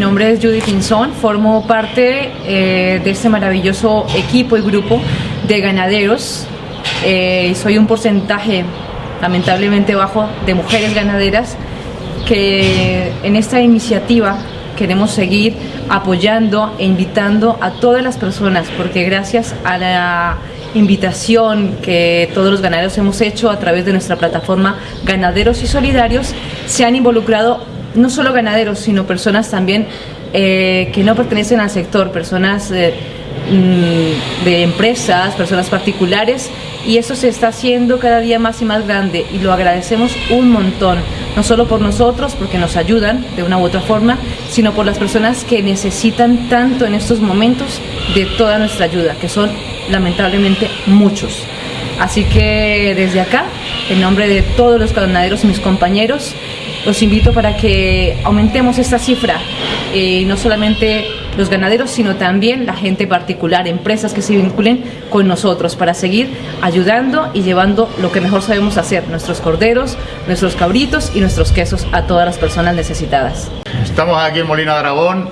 nombre es Judy Pinzón, formo parte eh, de este maravilloso equipo y grupo de ganaderos. Eh, soy un porcentaje lamentablemente bajo de mujeres ganaderas que en esta iniciativa queremos seguir apoyando e invitando a todas las personas porque gracias a la invitación que todos los ganaderos hemos hecho a través de nuestra plataforma Ganaderos y Solidarios se han involucrado no solo ganaderos sino personas también eh, que no pertenecen al sector, personas eh, mm, de empresas, personas particulares y eso se está haciendo cada día más y más grande y lo agradecemos un montón, no solo por nosotros porque nos ayudan de una u otra forma, sino por las personas que necesitan tanto en estos momentos de toda nuestra ayuda, que son lamentablemente muchos. Así que desde acá, en nombre de todos los ganaderos y mis compañeros, los invito para que aumentemos esta cifra, eh, no solamente los ganaderos, sino también la gente particular, empresas que se vinculen con nosotros para seguir ayudando y llevando lo que mejor sabemos hacer, nuestros corderos, nuestros cabritos y nuestros quesos a todas las personas necesitadas. Estamos aquí en Molina de Aragón,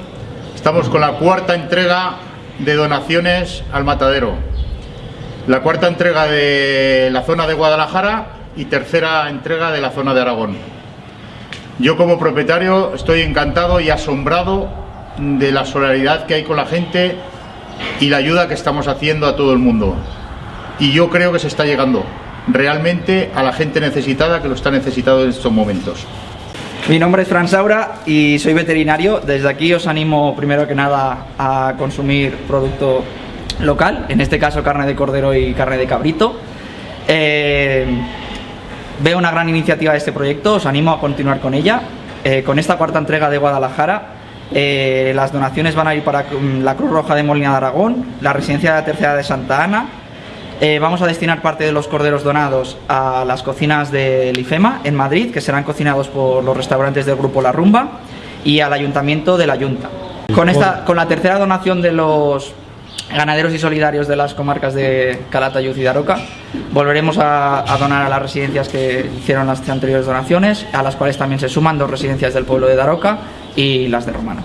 estamos con la cuarta entrega de donaciones al matadero. La cuarta entrega de la zona de Guadalajara y tercera entrega de la zona de Aragón. Yo como propietario estoy encantado y asombrado de la solidaridad que hay con la gente y la ayuda que estamos haciendo a todo el mundo. Y yo creo que se está llegando realmente a la gente necesitada que lo está necesitando en estos momentos. Mi nombre es Fran Saura y soy veterinario. Desde aquí os animo primero que nada a consumir producto local, en este caso carne de cordero y carne de cabrito. Eh, veo una gran iniciativa de este proyecto, os animo a continuar con ella. Eh, con esta cuarta entrega de Guadalajara eh, las donaciones van a ir para la Cruz Roja de Molina de Aragón, la Residencia de la Tercera de Santa Ana. Eh, vamos a destinar parte de los corderos donados a las cocinas del IFEMA en Madrid, que serán cocinados por los restaurantes del Grupo La Rumba, y al Ayuntamiento de la Junta. Con, esta, con la tercera donación de los ganaderos y solidarios de las comarcas de Calatayud y Daroca. Volveremos a, a, donar a las residencias que hicieron las anteriores donaciones, a las cuales también se suman dos residencias del pueblo de Daroca y las de Romanos.